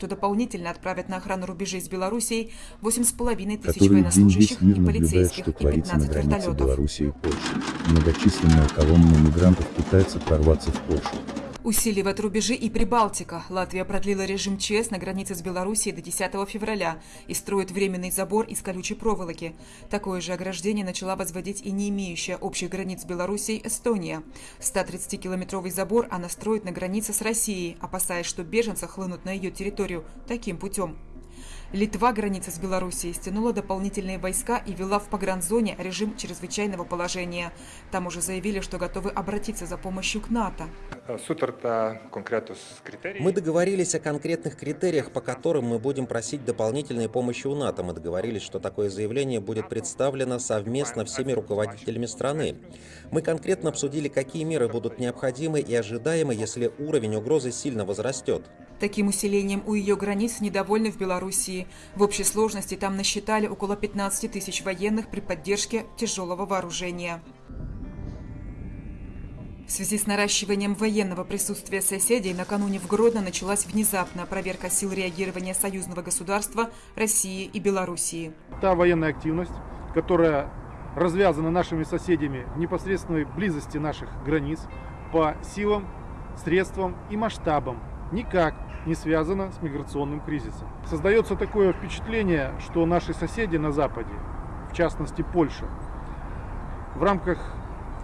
что дополнительно отправят на охрану рубежей с Белоруссией 8,5 тысяч военнослужащих и полицейских и 15 на границе вертолетов. Белоруссии и Польши. Многочисленная колонна мигрантов пытается прорваться в Польшу. Усиливает рубежи и Прибалтика. Латвия продлила режим ЧС на границе с Белоруссией до 10 февраля и строит временный забор из колючей проволоки. Такое же ограждение начала возводить и не имеющая общих границ с Белоруссией Эстония. 130-километровый забор она строит на границе с Россией, опасаясь, что беженцы хлынут на ее территорию таким путем. Литва границы с Белоруссией стянула дополнительные войска и ввела в погранзоне режим чрезвычайного положения. Там уже заявили, что готовы обратиться за помощью к НАТО. Мы договорились о конкретных критериях, по которым мы будем просить дополнительной помощи у НАТО. Мы договорились, что такое заявление будет представлено совместно всеми руководителями страны. Мы конкретно обсудили, какие меры будут необходимы и ожидаемы, если уровень угрозы сильно возрастет. Таким усилением у ее границ недовольны в Белоруссии. В общей сложности там насчитали около 15 тысяч военных при поддержке тяжелого вооружения. В связи с наращиванием военного присутствия соседей накануне в Гродно началась внезапная проверка сил реагирования союзного государства России и Белоруссии. Та военная активность, которая развязана нашими соседями в непосредственной близости наших границ по силам, средствам и масштабам, никак не связано с миграционным кризисом. Создается такое впечатление, что наши соседи на Западе, в частности Польша, в рамках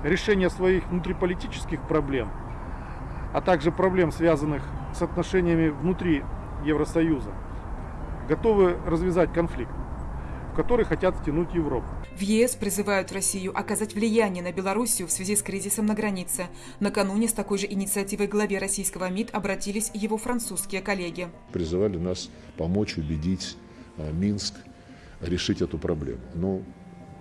решения своих внутриполитических проблем, а также проблем, связанных с отношениями внутри Евросоюза, готовы развязать конфликт который хотят втянуть Европу. В ЕС призывают Россию оказать влияние на Белоруссию в связи с кризисом на границе. Накануне с такой же инициативой главе российского МИД обратились его французские коллеги. Призывали нас помочь убедить а, Минск решить эту проблему. Но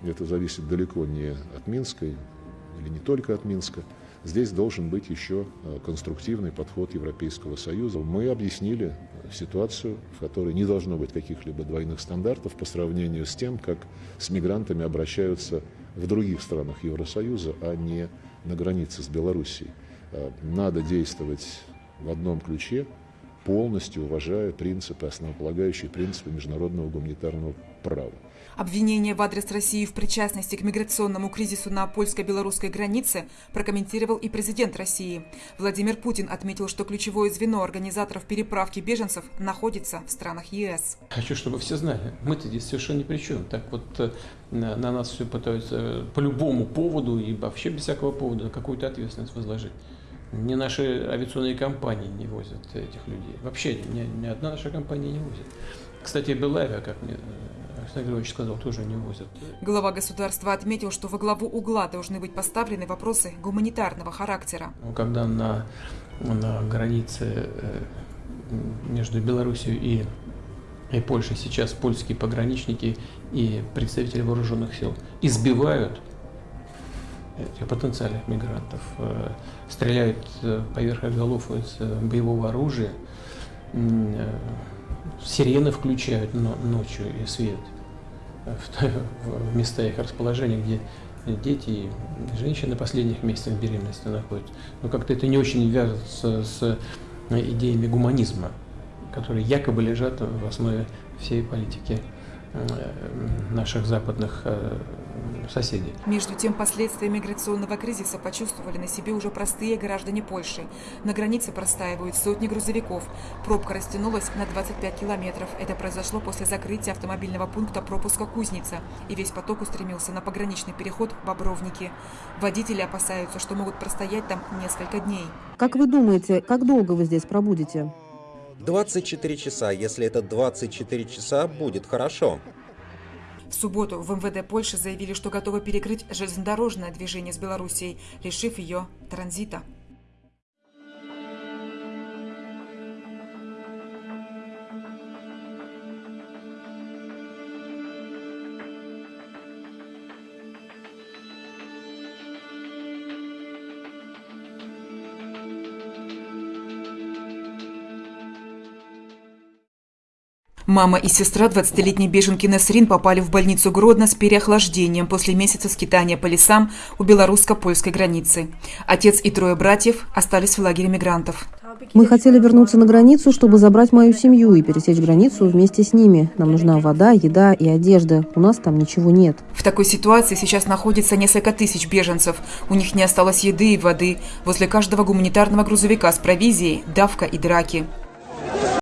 это зависит далеко не от Минска или не только от Минска. Здесь должен быть еще э, конструктивный подход Европейского Союза. Мы объяснили ситуацию, в которой не должно быть каких-либо двойных стандартов по сравнению с тем, как с мигрантами обращаются в других странах Евросоюза, а не на границе с Белоруссией. Э, надо действовать в одном ключе, полностью уважая принципы, основополагающие принципы международного гуманитарного права. Обвинение в адрес России в причастности к миграционному кризису на польско-белорусской границе прокомментировал и президент России. Владимир Путин отметил, что ключевое звено организаторов переправки беженцев находится в странах ЕС. Хочу, чтобы все знали, мы-то здесь совершенно ни при чем. Так вот э, на нас все пытаются по любому поводу и вообще без всякого повода какую-то ответственность возложить. Ни наши авиационные компании не возят этих людей. Вообще ни, ни одна наша компания не возит. Кстати, Белавия, как мне Александр Григорьевич сказал, тоже не возят. Глава государства отметил, что во главу угла должны быть поставлены вопросы гуманитарного характера. Ну, когда на, на границе э, между Белоруссией и, и Польшей сейчас польские пограничники и представители вооруженных сил избивают потенциальных мигрантов, э, стреляют э, поверх голов из боевого оружия, сирены включают ночью и свет – в места их расположения, где дети и женщины последних месяцах беременности находятся. Но как-то это не очень вяжется с идеями гуманизма, которые якобы лежат в основе всей политики Э, наших западных э, соседей. Между тем, последствия миграционного кризиса почувствовали на себе уже простые граждане Польши. На границе простаивают сотни грузовиков. Пробка растянулась на 25 километров. Это произошло после закрытия автомобильного пункта пропуска Кузница. И весь поток устремился на пограничный переход Бобровники. Водители опасаются, что могут простоять там несколько дней. Как вы думаете, как долго вы здесь пробудете? 24 часа. Если это 24 часа, будет хорошо. В субботу в МВД Польши заявили, что готовы перекрыть железнодорожное движение с Белоруссией, лишив ее транзита. Мама и сестра 20-летней беженки Насрин попали в больницу Гродно с переохлаждением после месяца скитания по лесам у белорусско-польской границы. Отец и трое братьев остались в лагере мигрантов. Мы хотели вернуться на границу, чтобы забрать мою семью и пересечь границу вместе с ними. Нам нужна вода, еда и одежда. У нас там ничего нет. В такой ситуации сейчас находится несколько тысяч беженцев. У них не осталось еды и воды. Возле каждого гуманитарного грузовика с провизией – давка и драки.